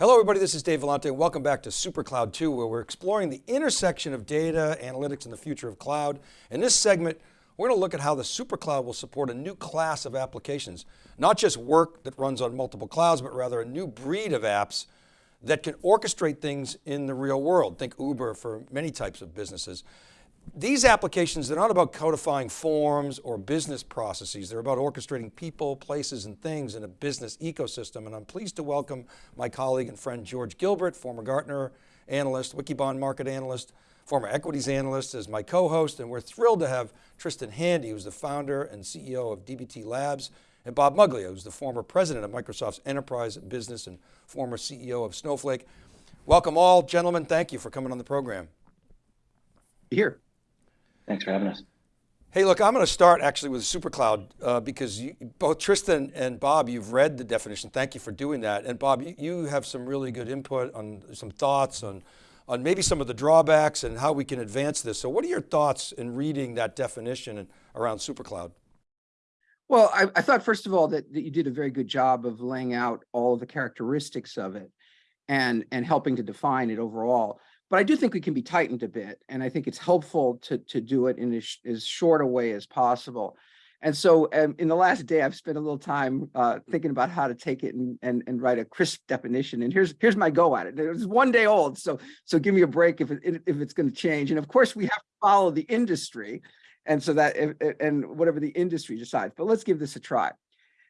Hello everybody, this is Dave Vellante and welcome back to SuperCloud 2 where we're exploring the intersection of data, analytics, and the future of cloud. In this segment, we're going to look at how the SuperCloud will support a new class of applications. Not just work that runs on multiple clouds, but rather a new breed of apps that can orchestrate things in the real world. Think Uber for many types of businesses. These applications, they're not about codifying forms or business processes. They're about orchestrating people, places, and things in a business ecosystem. And I'm pleased to welcome my colleague and friend, George Gilbert, former Gartner analyst, Wikibon market analyst, former equities analyst as my co-host. And we're thrilled to have Tristan Handy, who's the founder and CEO of DBT Labs, and Bob Muglia, who's the former president of Microsoft's enterprise business and former CEO of Snowflake. Welcome all, gentlemen. Thank you for coming on the program. Here. Thanks for having us. Hey, look, I'm going to start actually with SuperCloud uh, because you, both Tristan and Bob, you've read the definition. Thank you for doing that. And Bob, you, you have some really good input on some thoughts on, on maybe some of the drawbacks and how we can advance this. So what are your thoughts in reading that definition and, around SuperCloud? Well, I, I thought, first of all, that, that you did a very good job of laying out all of the characteristics of it and, and helping to define it overall but I do think we can be tightened a bit. And I think it's helpful to, to do it in as, as short a way as possible. And so um, in the last day, I've spent a little time uh, thinking about how to take it and, and, and write a crisp definition. And here's here's my go at it. It's one day old, so so give me a break if it, if it's going to change. And of course, we have to follow the industry, and so that and whatever the industry decides. But let's give this a try.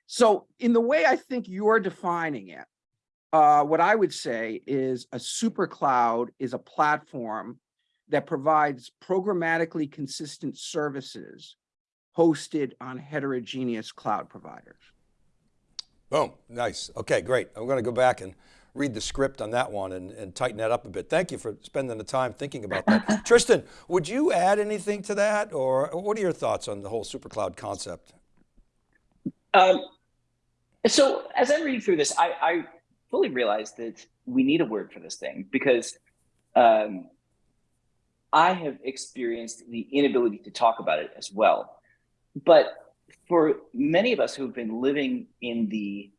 So in the way I think you're defining it, uh, what I would say is a super cloud is a platform that provides programmatically consistent services hosted on heterogeneous cloud providers. Boom, nice. Okay, great. I'm going to go back and read the script on that one and, and tighten that up a bit. Thank you for spending the time thinking about that. Tristan, would you add anything to that or what are your thoughts on the whole super cloud concept? Um, so as I'm reading through this, I, I fully realized that we need a word for this thing because um, I have experienced the inability to talk about it as well. But for many of us who've been living in the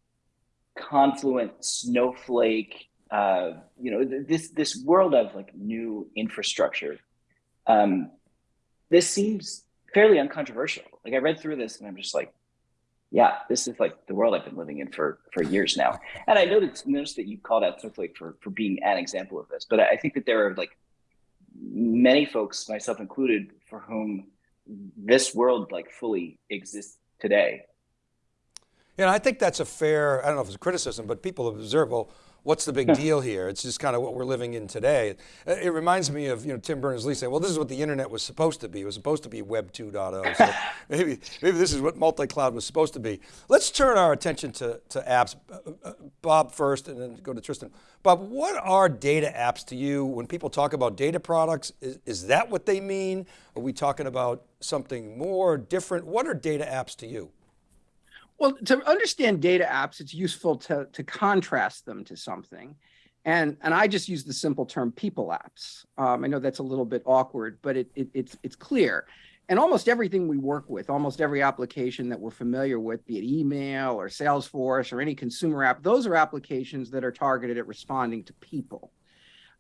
confluent snowflake, uh, you know, this this world of like new infrastructure, um, this seems fairly uncontroversial. Like I read through this and I'm just like, yeah, this is like the world I've been living in for for years now. And I noticed, noticed that you called out Snowflake for for being an example of this, but I think that there are like many folks, myself included, for whom this world like fully exists today. Yeah, I think that's a fair, I don't know if it's a criticism, but people observe, well, what's the big deal here? It's just kind of what we're living in today. It reminds me of you know Tim Berners-Lee saying, well, this is what the internet was supposed to be. It was supposed to be Web 2.0. So maybe, maybe this is what multi-cloud was supposed to be. Let's turn our attention to, to apps. Uh, uh, Bob first and then go to Tristan. Bob, what are data apps to you? When people talk about data products, is, is that what they mean? Are we talking about something more different? What are data apps to you? Well, to understand data apps, it's useful to, to contrast them to something. And, and I just use the simple term people apps. Um, I know that's a little bit awkward, but it, it, it's, it's clear. And almost everything we work with, almost every application that we're familiar with, be it email or Salesforce or any consumer app, those are applications that are targeted at responding to people.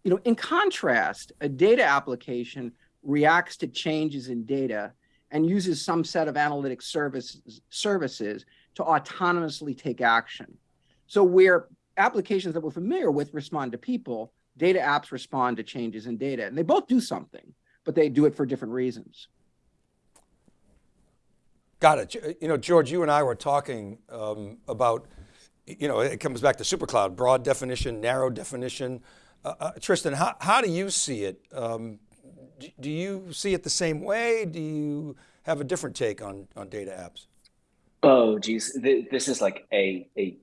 You know, in contrast, a data application reacts to changes in data and uses some set of analytic services, services to autonomously take action. So where applications that we're familiar with respond to people, data apps respond to changes in data. And they both do something, but they do it for different reasons. Got it. You know, George, you and I were talking um, about, you know, it comes back to supercloud, broad definition, narrow definition. Uh, uh, Tristan, how, how do you see it? Um, do you see it the same way? Do you have a different take on, on data apps? Oh, geez, this is like a a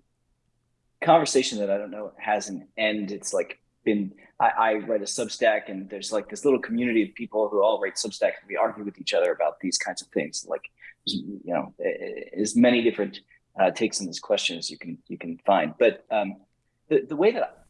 conversation that I don't know has an end. It's like been I, I write a Substack, and there's like this little community of people who all write Substacks, and we argue with each other about these kinds of things. Like, you know, as many different uh, takes on this question as you can you can find. But um, the the way that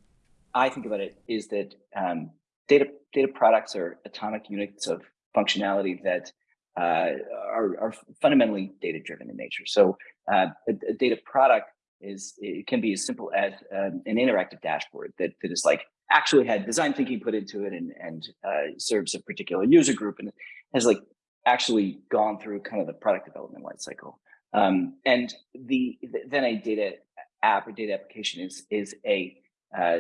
I think about it is that um, data data products are atomic units of functionality that are, are, fundamentally data driven in nature. So uh, a, a, data product is it can be as simple as um, an interactive dashboard that, that is like actually had design thinking put into it and, and uh, serves a particular user group and has like actually gone through kind of the product development life cycle. Um, and the, then a data app or data application is is a uh,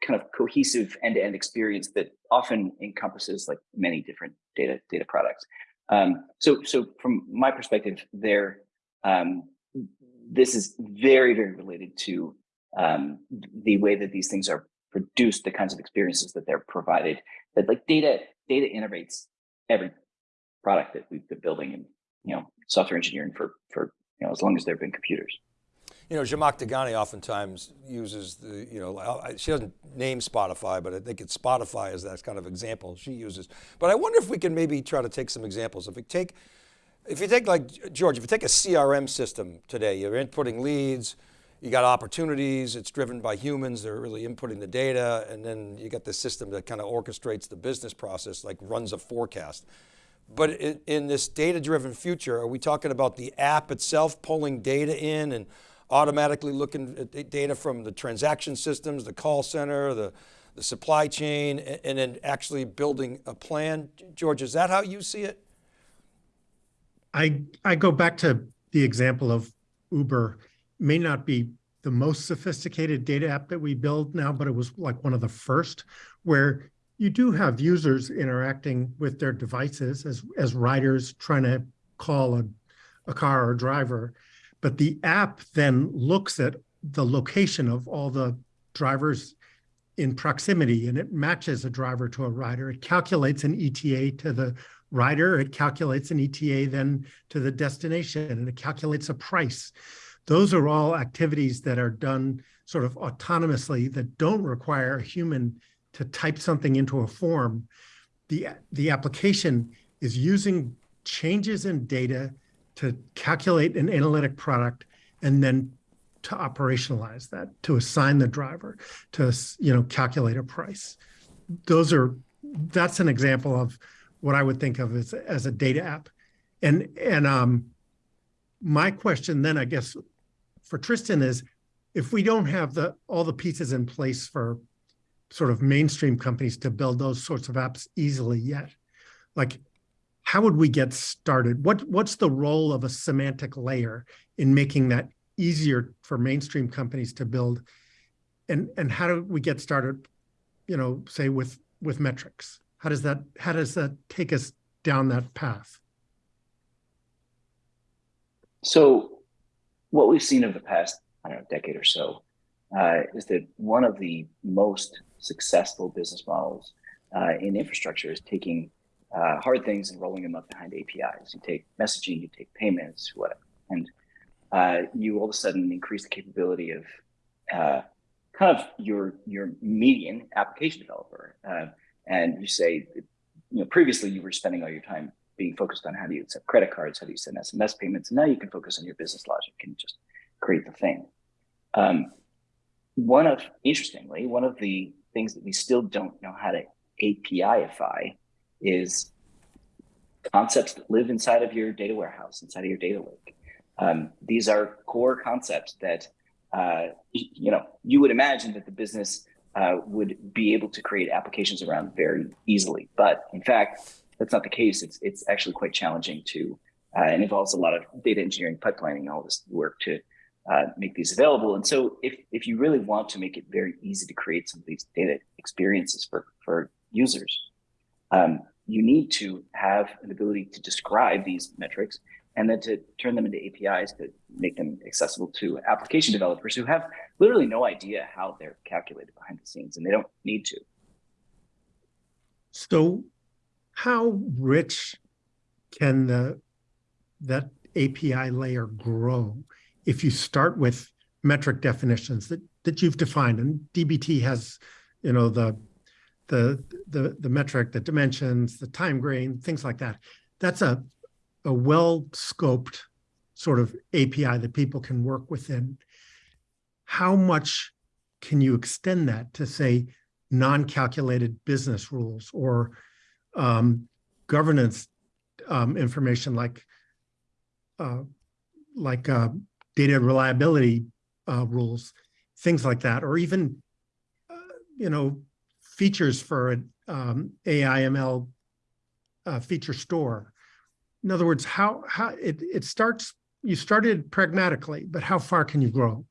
kind of cohesive end-to-end experience that often encompasses like many different data data products. Um, so so from my perspective, there um, this is very very related to um, the way that these things are produced, the kinds of experiences that they're provided. That like data data innovates every product that we've been building and you know software engineering for for you know as long as there have been computers. You know, Zhamak Dehghani oftentimes uses the, you know, she doesn't name Spotify, but I think it's Spotify as that kind of example she uses. But I wonder if we can maybe try to take some examples. If we take, if you take like, George, if you take a CRM system today, you're inputting leads, you got opportunities, it's driven by humans, they're really inputting the data, and then you got the system that kind of orchestrates the business process, like runs a forecast. But in, in this data-driven future, are we talking about the app itself pulling data in and automatically looking at data from the transaction systems, the call center, the, the supply chain, and, then actually building a plan? George, is that how you see it? I, I go back to the example of Uber, may not be the most sophisticated data app that we build now, but it was like one of the first where you do have users interacting with their devices as, as riders trying to call a, a car or driver. But the app then looks at the location of all the drivers in proximity and it matches a driver to a rider. It calculates an ETA to the rider, it calculates an ETA then to the destination, and it calculates a price. Those are all activities that are done sort of autonomously that don't require a human to type something into a form, the, the application is using changes in data to calculate an analytic product and then to operationalize that, to assign the driver, to you know calculate a price. Those are that's an example of what I would think of as, as a data app. And and um, my question then, I guess, for Tristan is, if we don't have the all the pieces in place for sort of mainstream companies to build those sorts of apps easily yet. Like, how would we get started? What What's the role of a semantic layer in making that easier for mainstream companies to build? And and how do we get started, you know, say with with metrics? How does that how does that take us down that path? So what we've seen over the past, I don't know, decade or so, uh, is that one of the most successful business models uh, in infrastructure is taking uh, hard things and rolling them up behind APIs. You take messaging, you take payments, whatever, and uh, you all of a sudden increase the capability of uh, kind of your your median application developer. Uh, and you say, you know, previously you were spending all your time being focused on how do you accept credit cards, how do you send SMS payments, and now you can focus on your business logic and just create the thing. Um, one of interestingly, one of the things that we still don't know how to APIify is concepts that live inside of your data warehouse, inside of your data lake. Um, these are core concepts that uh, you know you would imagine that the business uh, would be able to create applications around very easily, but in fact, that's not the case. It's it's actually quite challenging to uh, and involves a lot of data engineering, pipelining, all this work to uh, make these available. And so if, if you really want to make it very easy to create some of these data experiences for, for users, um, you need to have an ability to describe these metrics and then to turn them into APIs to make them accessible to application developers who have literally no idea how they're calculated behind the scenes and they don't need to. So how rich can the that API layer grow? if you start with metric definitions that that you've defined, and DBT has, you know, the the the the metric, the dimensions, the time grain, things like that. That's a a well scoped sort of API that people can work within. How much can you extend that to say non-calculated business rules or um, governance um, information like uh, like uh, data reliability uh, rules, things like that, or even, uh, you know, features for an um, AI ML uh, feature store. In other words, how how it it starts. You started pragmatically, but how far can you grow?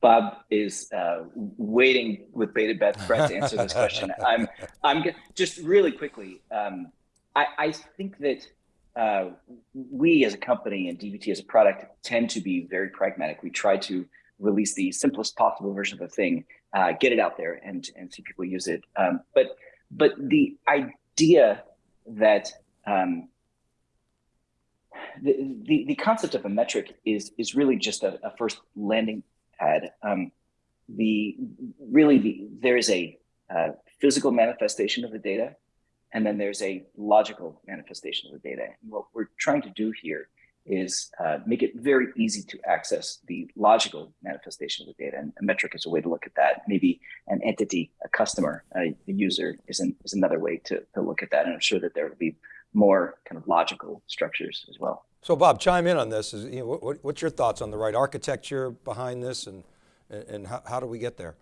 Bob is uh, waiting with bated breath to answer this question. I'm, I'm just really quickly. Um, I, I, think that uh, we as a company and DBT as a product tend to be very pragmatic. We try to release the simplest possible version of a thing, uh, get it out there, and and see people use it. Um, but but the idea that um, the, the, the concept of a metric is is really just a, a first landing pad. Um, the really the there is a uh, physical manifestation of the data, and then there's a logical manifestation of the data. And what we're trying to do here is uh, make it very easy to access the logical manifestation of the data. And a metric is a way to look at that. Maybe an entity, a customer, a, user is, an, is another way to, to look at that. And I'm sure that there will be more kind of logical structures as well. So Bob, chime in on this. Is, you know, what, what's your thoughts on the right architecture behind this and, and how, how do we get there?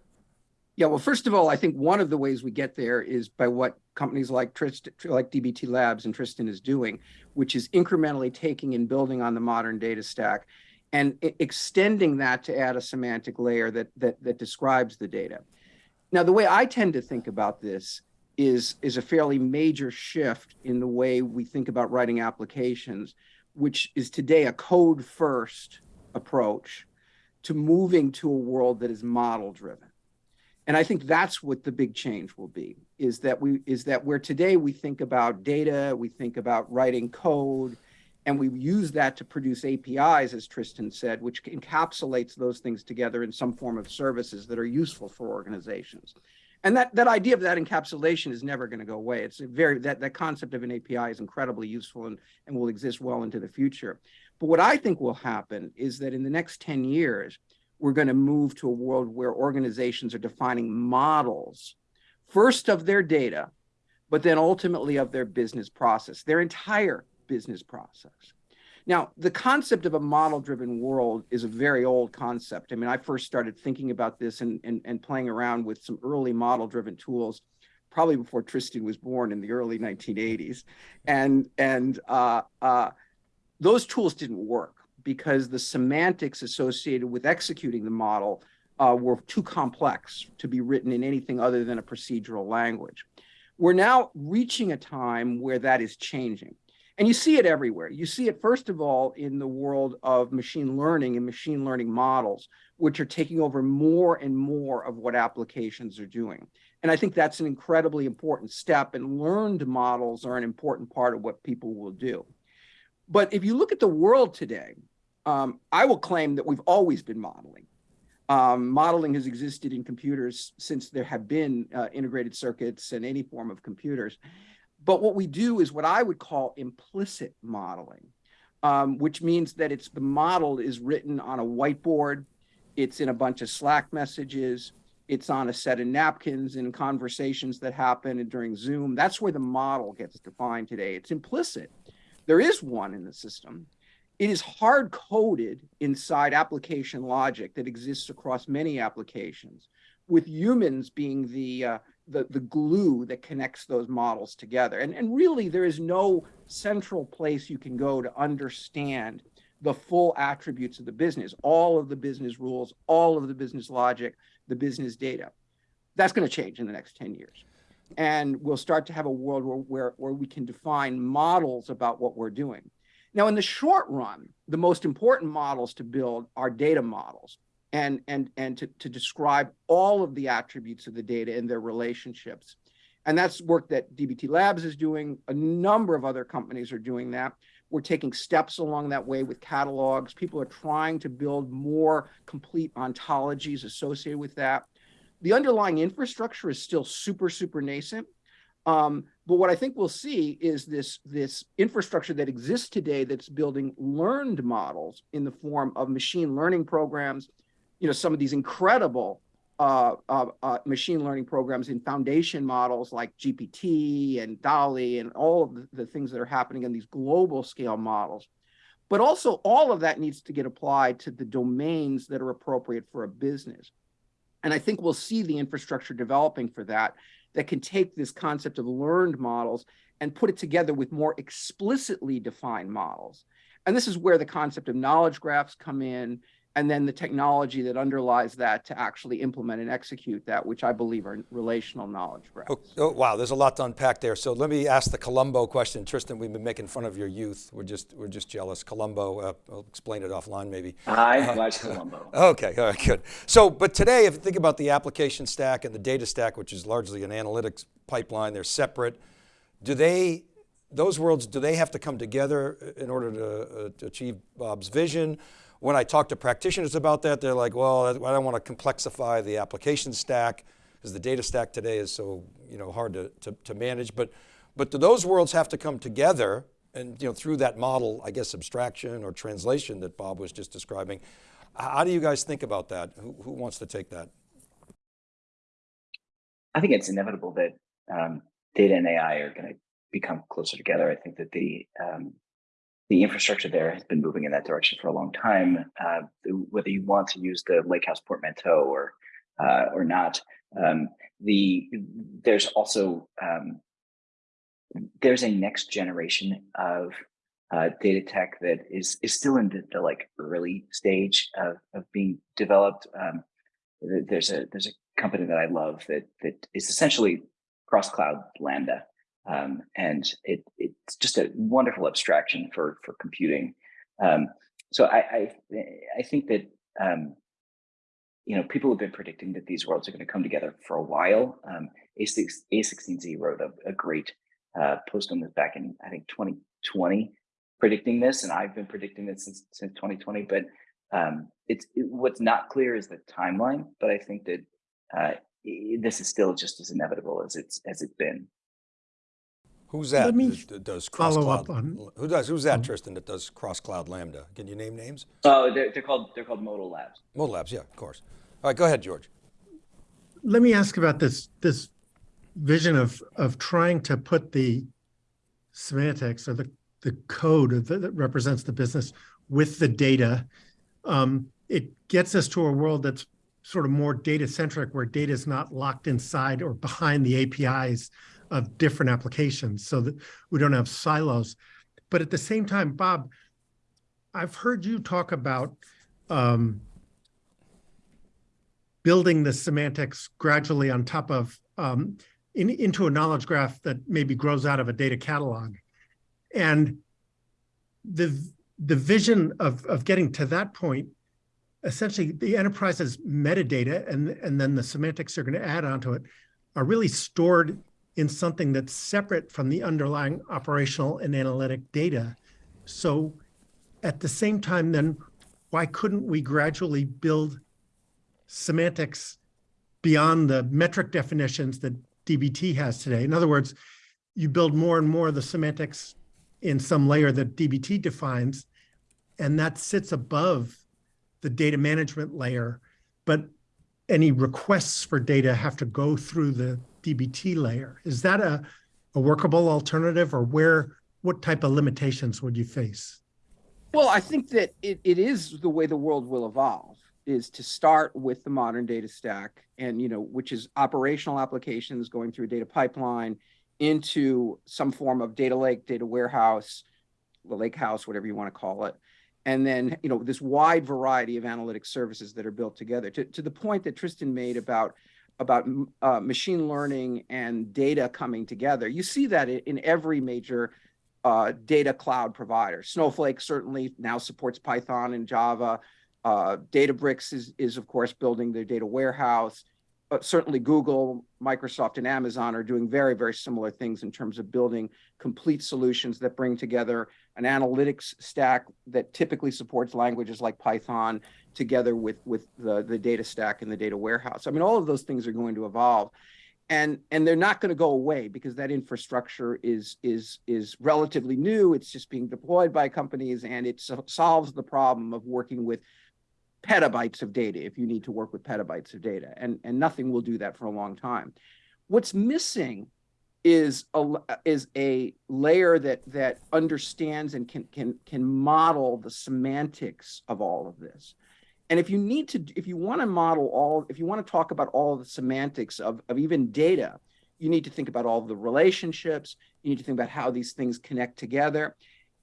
Yeah, well, first of all, I think one of the ways we get there is by what companies like Tristan, like DBT Labs and Tristan is doing, which is incrementally taking and building on the modern data stack and extending that to add a semantic layer that, that, that describes the data. Now, the way I tend to think about this is, is a fairly major shift in the way we think about writing applications, which is today a code first approach to moving to a world that is model driven and I think that's what the big change will be is that we is that where today we think about data, we think about writing code, and we use that to produce APIs, as Tristan said, which encapsulates those things together in some form of services that are useful for organizations. And that, that idea of that encapsulation is never going to go away. It's a very that, that concept of an API is incredibly useful and, and will exist well into the future. But what I think will happen is that in the next 10 years, we're going to move to a world where organizations are defining models, first of their data, but then ultimately of their business process, their entire business process. Now, the concept of a model driven world is a very old concept. I mean, I first started thinking about this and, and, and playing around with some early model driven tools probably before Tristan was born in the early 1980s. And, and uh, uh, those tools didn't work because the semantics associated with executing the model uh, were too complex to be written in anything other than a procedural language. We're now reaching a time where that is changing. And you see it everywhere. You see it, first of all, in the world of machine learning and machine learning models, which are taking over more and more of what applications are doing. And I think that's an incredibly important step, and learned models are an important part of what people will do. But if you look at the world today, um, I will claim that we've always been modeling. Um, modeling has existed in computers since there have been uh, integrated circuits and any form of computers. But what we do is what I would call implicit modeling, um, which means that it's the model is written on a whiteboard, it's in a bunch of Slack messages, it's on a set of napkins in conversations that happen during Zoom. That's where the model gets defined today. It's implicit. There is one in the system, it is hard coded inside application logic that exists across many applications, with humans being the uh, the, the glue that connects those models together. And, and really, there is no central place you can go to understand the full attributes of the business, all of the business rules, all of the business logic, the business data. That's going to change in the next 10 years. And we'll start to have a world where, where, where we can define models about what we're doing. Now, in the short run, the most important models to build are data models and, and, and to, to describe all of the attributes of the data and their relationships. And that's work that DBT Labs is doing. A number of other companies are doing that. We're taking steps along that way with catalogs. People are trying to build more complete ontologies associated with that. The underlying infrastructure is still super, super nascent. Um, but what I think we'll see is this, this infrastructure that exists today that's building learned models in the form of machine learning programs, you know, some of these incredible uh, uh, uh, machine learning programs in foundation models like GPT and DALL-E and all of the, the things that are happening in these global scale models. But also all of that needs to get applied to the domains that are appropriate for a business. And I think we'll see the infrastructure developing for that, that can take this concept of learned models and put it together with more explicitly defined models. And this is where the concept of knowledge graphs come in, and then the technology that underlies that to actually implement and execute that, which I believe are relational knowledge graphs. Oh, oh, wow, there's a lot to unpack there. So let me ask the Columbo question. Tristan, we've been making fun of your youth. We're just, we're just jealous. Columbo, uh, I'll explain it offline maybe. I Uh, watched Columbo. Okay, all right, good. So, but today, if you think about the application stack and the data stack, which is largely an analytics pipeline, they're separate. Do they, those worlds, do they have to come together in order to, uh, to achieve Bob's vision? When I talk to practitioners about that, they're like, well, I don't want to complexify the application stack because the data stack today is so you know, hard to, to, to manage. But, but do those worlds have to come together and you know, through that model, I guess abstraction or translation that Bob was just describing, how do you guys think about that? Who, who wants to take that? I think it's inevitable that um, data and AI are going to become closer together. I think that the um, the infrastructure there has been moving in that direction for a long time. Uh, whether you want to use the Lakehouse portmanteau or uh, or not, um, the there's also um, there's a next generation of uh, data tech that is is still in the, the like early stage of, of being developed. Um, there's a there's a company that I love that that is essentially cross cloud Lambda, um, and it it's just a wonderful abstraction for for computing. Um, so I, I, I think that um, you know people have been predicting that these worlds are going to come together for a while. Um, A6 A16Z wrote a, a great uh, post on this back in I think 2020, predicting this, and I've been predicting this since since 2020. But um, it's it, what's not clear is the timeline. But I think that uh, this is still just as inevitable as it's as it's been. Who's that? Let me that does cross follow cloud? up on- Who does? Who's that, Um, Tristan? That does cross cloud Lambda? Can you name names? Oh, they're, they're called they're called modal labs. Modal Labs, yeah, of course. All right, go ahead, George. let me ask about this this vision of of trying to put the semantics or the the code that, that represents the business with the data. Um, it gets us to a world that's sort of more data centric, where data is not locked inside or behind the APIs of different applications, so that we don't have silos. But at the same time, Bob, I've heard you talk about um, building the semantics gradually on top of um, in, into a knowledge graph that maybe grows out of a data catalog. And the the vision of, of getting to that point, essentially the enterprise's metadata and, and then the semantics they're going to add onto it are really stored in something that's separate from the underlying operational and analytic data. So at the same time, then why couldn't we gradually build semantics beyond the metric definitions that DBT has today. In other words, you build more and more of the semantics in some layer that DBT defines, and that sits above the data management layer. But any requests for data have to go through the DBT layer. Is that a, a workable alternative or where, what type of limitations would you face? Well, I think that it, it is the way the world will evolve is to start with the modern data stack and you know which is operational applications going through a data pipeline into some form of data lake data warehouse the lake house whatever you want to call it and then you know this wide variety of analytic services that are built together to, to the point that tristan made about about uh, machine learning and data coming together. You see that in every major uh, data cloud provider. Snowflake certainly now supports python and java. Uh, Databricks is, is, of course, building their data warehouse. But certainly Google, Microsoft, and Amazon are doing very, very similar things in terms of building complete solutions that bring together an analytics stack that typically supports languages like Python together with, with the, the data stack and the data warehouse. I mean, all of those things are going to evolve. And, and they're not going to go away because that infrastructure is, is, is relatively new. It's just being deployed by companies and it so solves the problem of working with petabytes of data if you need to work with petabytes of data and, and nothing will do that for a long time. What's missing is a is a layer that that understands and can can can model the semantics of all of this. And if you need to, if you want to model all, if you want to talk about all the semantics of, of even data, you need to think about all the relationships. You need to think about how these things connect together.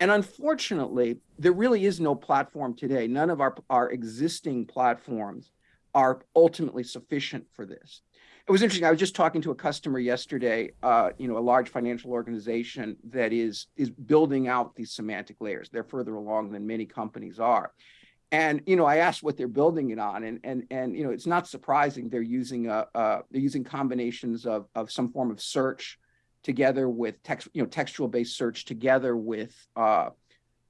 And unfortunately, there really is no platform today. None of our, our existing platforms are ultimately sufficient for this. It was interesting. I was just talking to a customer yesterday, uh, you know, a large financial organization that is is building out these semantic layers. They're further along than many companies are. And you know, I asked what they're building it on, and and and you know, it's not surprising they're using a, they're using combinations of of some form of search together with text, you know, textual based search together with uh,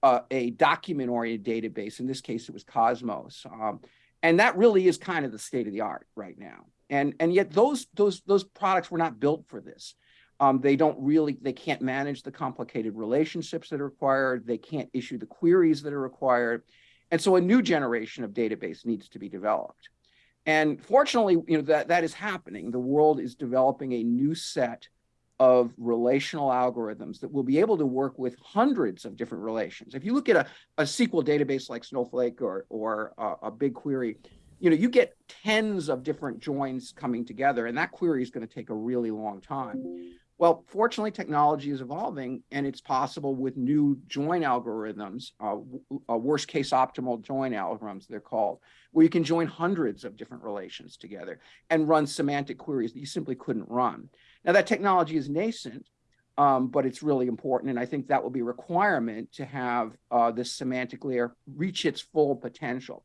uh, a document oriented database. In this case, it was Cosmos. Um, and that really is kind of the state of the art right now. And, and yet those, those, those products were not built for this. Um, they don't really, they can't manage the complicated relationships that are required. They can't issue the queries that are required. And so a new generation of database needs to be developed. And fortunately, you know, that, that is happening. The world is developing a new set of relational algorithms that will be able to work with hundreds of different relations. If you look at a, a SQL database like Snowflake or, or a, a BigQuery, you know, you get tens of different joins coming together, and that query is going to take a really long time. Well, fortunately, technology is evolving, and it's possible with new join algorithms, uh, uh, worst case optimal join algorithms, they're called, where you can join hundreds of different relations together and run semantic queries that you simply couldn't run. Now that technology is nascent, um, but it's really important. And I think that will be a requirement to have uh, this semantic layer reach its full potential.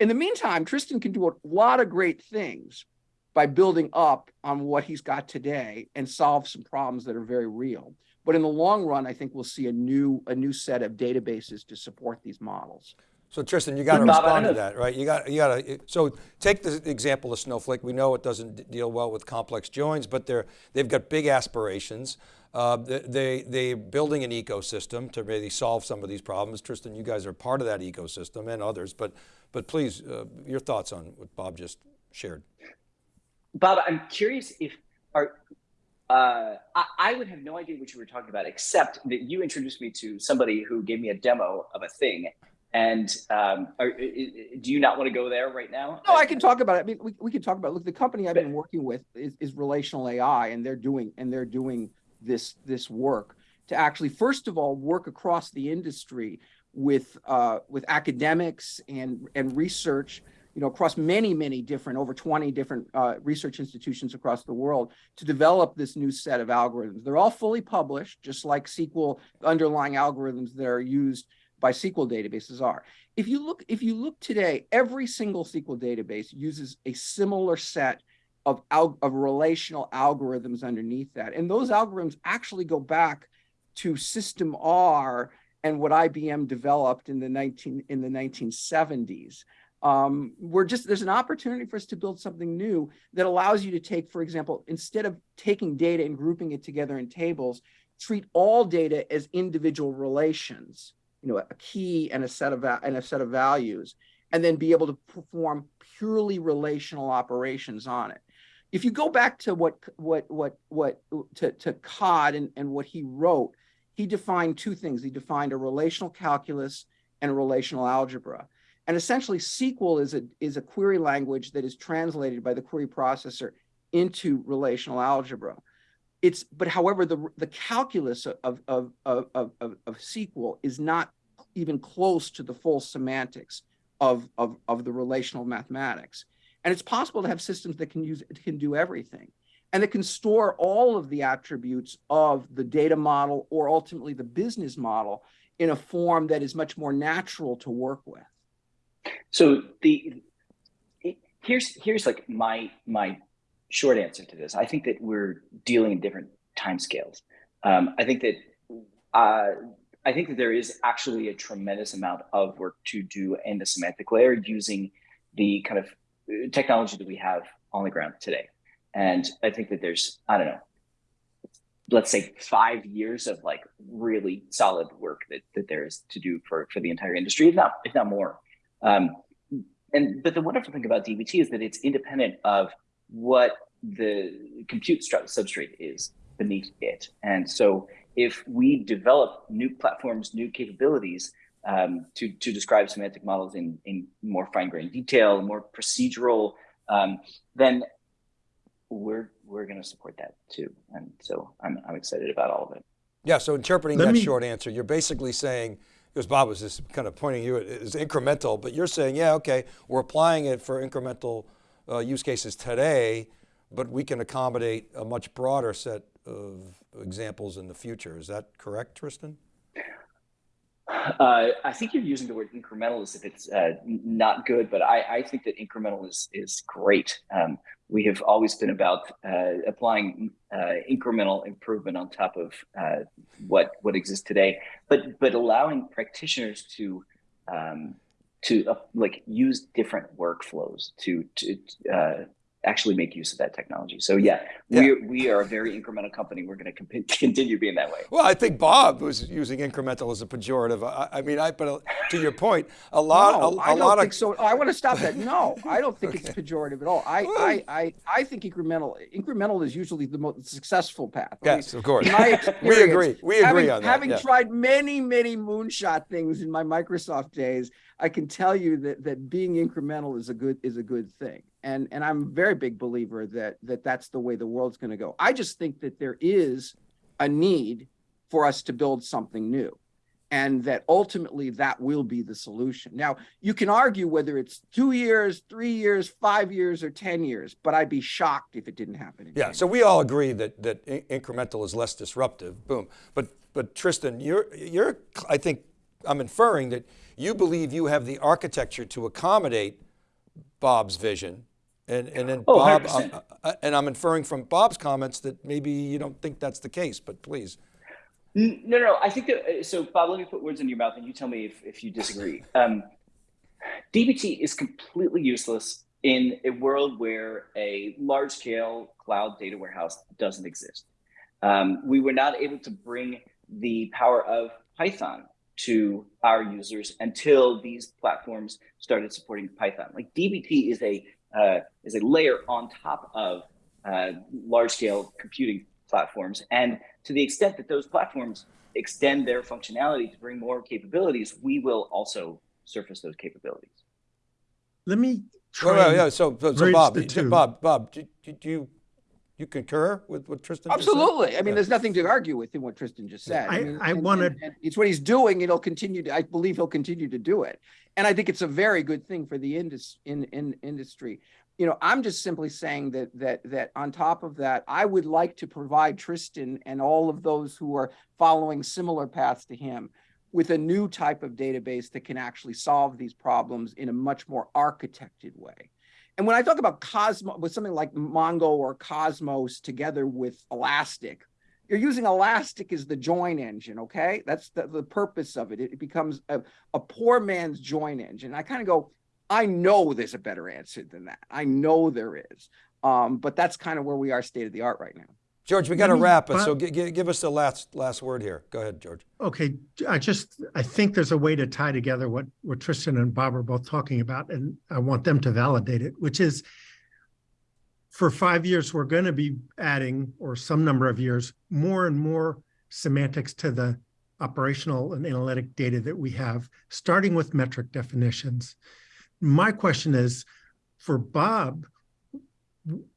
In the meantime, Tristan can do a lot of great things by building up on what he's got today and solve some problems that are very real. But in the long run, I think we'll see a new, a new set of databases to support these models. So Tristan, you got to respond to that, right? You got, you got to. So take the example of Snowflake. We know it doesn't deal well with complex joins, but they're they've got big aspirations. Uh, they they are building an ecosystem to really solve some of these problems. Tristan, you guys are part of that ecosystem and others. But but please, uh, your thoughts on what Bob just shared. Bob, I'm curious if are uh, I, I, would have no idea what you were talking about, except that you introduced me to somebody who gave me a demo of a thing, and um, are, do you not want to go there right now? No, I can talk about it. I mean, we, we can talk about. It. Look, the company I've been working with is, is relational AI, and they're doing and they're doing this this work to actually, first of all, work across the industry with uh, with academics and and research. You know, across many, many different, over 20 different uh, research institutions across the world to develop this new set of algorithms. They're all fully published, just like SQL underlying algorithms that are used by SQL databases are. If you look, if you look today, every single SQL database uses a similar set of, of relational algorithms underneath that. And those algorithms actually go back to System R and what IBM developed in the 19 in the 1970s. Um, we're just there's an opportunity for us to build something new that allows you to take, for example, instead of taking data and grouping it together in tables, treat all data as individual relations you know, a key and a set of and a set of values, and then be able to perform purely relational operations on it. If you go back to what what what what to, to Codd and, and what he wrote, he defined two things. He defined a relational calculus and relational algebra. And essentially SQL is a is a query language that is translated by the query processor into relational algebra it's but however the the calculus of of of of, of SQL is not even close to the full semantics of, of of the relational mathematics. And it's possible to have systems that can use can do everything and that can store all of the attributes of the data model or ultimately the business model in a form that is much more natural to work with. So the here's here's like my my short answer to this. I think that we're dealing in different timescales. Um, I think that uh, I think that there is actually a tremendous amount of work to do in the semantic layer using the kind of uh, technology that we have on the ground today. And I think that there's, I don't know, let's say five years of like really solid work that, that there is to do for, for the entire industry, if not, if not more. Um, and but the wonderful thing about DBT is that it's independent of what the compute substrate is. beneath it. And so if we develop new platforms, new capabilities um, to, to describe semantic models in, in more fine-grained detail, more procedural, um, then we're we're going to support that too. And so I'm, I'm excited about all of it. Yeah, so interpreting Let that me- short answer, you're basically saying, because Bob was just kind of pointing you at as incremental, but you're saying, yeah, okay, we're applying it for incremental uh, use cases today, but we can accommodate a much broader set of examples in the future. Is that correct, Tristan? Uh, I think you're using the word incremental as if it's uh, not good, but I, I think that incremental is is great. Um, we have always been about uh, applying uh, incremental improvement on top of uh, what what exists today, but but allowing practitioners to um, to uh, like use different workflows to to uh, actually make use of that technology. So yeah, Yeah. we we are a very incremental company. We're going to continue being that way. Well, I think Bob was using incremental as a pejorative. I, I mean, I, but uh, to your point, a lot, No, a, a I don't lot think of, so. Oh, I want to stop that. No, I don't think it's pejorative at all. I, Well- I, I, I think incremental, incremental is usually the most successful path. I mean, yes, of course. my we agree. We agree having, on that. having yeah. tried many, many moonshot things in my Microsoft days, I can tell you that that being incremental is a good is a good thing. And and I'm a very big believer that that that's the way the world's going to go. I just think that there is a need for us to build something new. And that ultimately that will be the solution. Now, you can argue whether it's two years, three years, five years, or 10 years, but I'd be shocked if it didn't happen. In Yeah, so we all agree that that in- incremental is less disruptive. Boom. But but Tristan, you're you're I think I'm inferring that you believe you have the architecture to accommodate Bob's vision. And and then Oh, Bob uh, uh, and I'm inferring from Bob's comments that maybe you don't think that's the case, but please. No, no, I think that, uh, so Bob, let me put words in your mouth and you tell me if, if you disagree. Um, DBT is completely useless in a world where a large scale cloud data warehouse doesn't exist. Um, we were not able to bring the power of Python to our users until these platforms started supporting Python. Like DBT is a uh, is a layer on top of uh, large scale computing platforms, and to the extent that those platforms extend their functionality to bring more capabilities, we will also surface those capabilities. Let me Well, try. well, and- yeah, so, so, so Bob, the d- two. Bob, Bob, do, do do you you concur with what Tristan just said? Absolutely. I mean, Yeah. there's nothing to argue with in what Tristan just said. I- mean, I and- wanna- and- and It's what he's doing. and He'll continue to, I believe he'll continue to do it. And I think it's a very good thing for the indus, in, in industry. You know, I'm just simply saying that, that, that on top of that, I would like to provide Tristan and all of those who are following similar paths to him with a new type of database that can actually solve these problems in a much more architected way. And when I talk about Cosmos, with something like Mongo or Cosmos together with Elastic, you're using Elastic as the join engine, okay? That's the, the purpose of it. It becomes a, a poor man's join engine. I kind of go, I know there's a better answer than that. I know there is. Um, but that's kind of where we are state of the art right now. George, we got to wrap it. So gi- gi- give us the last last word here. Go ahead, George. Okay, I just, I think there's a way to tie together what, what Tristan and Bob are both talking about, and I want them to validate it, which is for five years, we're going to be adding, or some number of years, more and more semantics to the operational and analytic data that we have, starting with metric definitions. My question is, for Bob,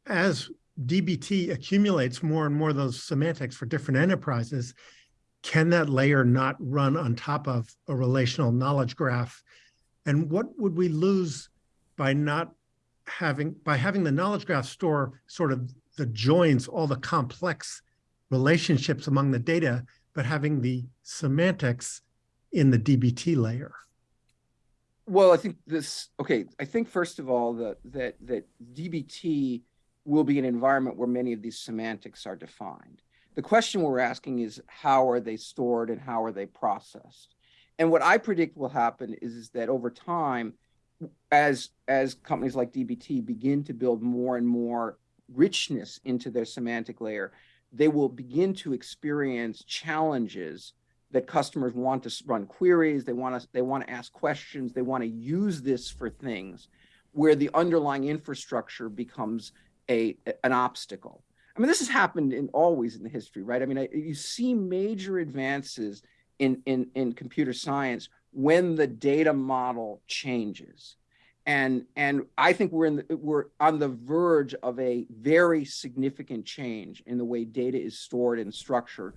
as DBT accumulates more and more of those semantics for different enterprises, can that layer not run on top of a relational knowledge graph? And what would we lose by not having, by having the knowledge graph store sort of the joins, all the complex relationships among the data, but having the semantics in the DBT layer? Well, I think this, okay, I think first of all, that, that, that DBT will be an environment where many of these semantics are defined. The question we're asking is how are they stored and how are they processed? And what I predict will happen is, is that over time, as, as companies like DBT begin to build more and more richness into their semantic layer, they will begin to experience challenges that customers want to run queries, they want to they want to ask questions, they want to use this for things where the underlying infrastructure becomes a an obstacle. I mean, this has happened in always in the history, right? I mean, I, you see major advances in, in, in computer science when the data model changes. And, and I think we're in the, we're on the verge of a very significant change in the way data is stored and structured,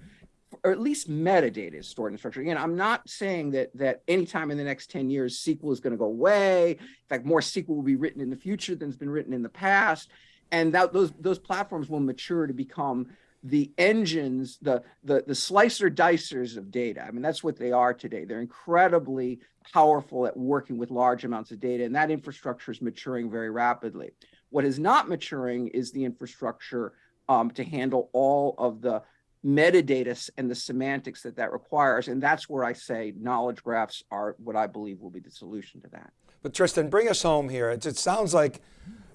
or at least metadata is stored and structured. Again, I'm not saying that that anytime in the next 10 years SQL is going to go away. In fact, more SQL will be written in the future than has been written in the past and that those those platforms will mature to become the engines, the the the slicer dicers of data. I mean, that's what they are today. They're incredibly powerful at working with large amounts of data, and that infrastructure is maturing very rapidly. What is not maturing is the infrastructure um, to handle all of the metadata and the semantics that that requires, and that's where I say knowledge graphs are what I believe will be the solution to that. But Tristan, bring us home here. It, it sounds like,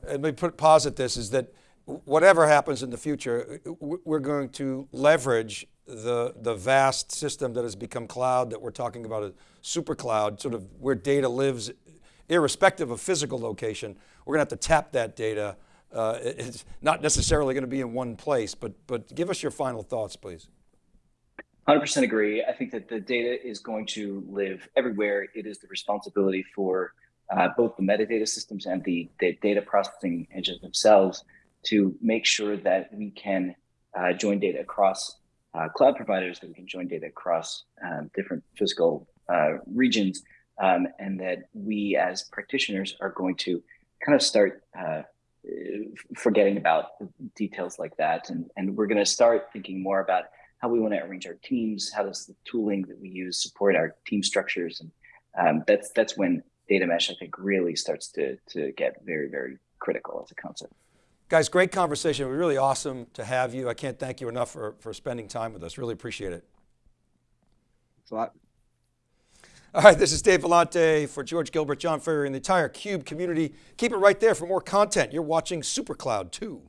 let me put posit this, is that whatever happens in the future, we're going to leverage the, the vast system that has become cloud that we're talking about a super cloud, sort of where data lives irrespective of physical location. We're going to have to tap that data. Uh, it's not necessarily going to be in one place, but, but give us your final thoughts, please. 100% agree. I think that the data is going to live everywhere. It is the responsibility for uh, both the metadata systems and the, the data processing engines themselves to make sure that we can uh, join data across uh, cloud providers, that we can join data across um, different physical uh, regions, um, and that we as practitioners are going to kind of start uh, forgetting about details like that. And, and we're going to start thinking more about how we want to arrange our teams, how does the tooling that we use support our team structures. And um, that's, that's when data mesh, I think, really starts to, to get very, very critical as a concept. Guys, great conversation. It was really awesome to have you. I can't thank you enough for, for spending time with us. Really appreciate it. Thanks a lot. All right, this is Dave Vellante for George Gilbert, John Furrier, and the entire CUBE community. Keep it right there for more content. You're watching SuperCloud 2.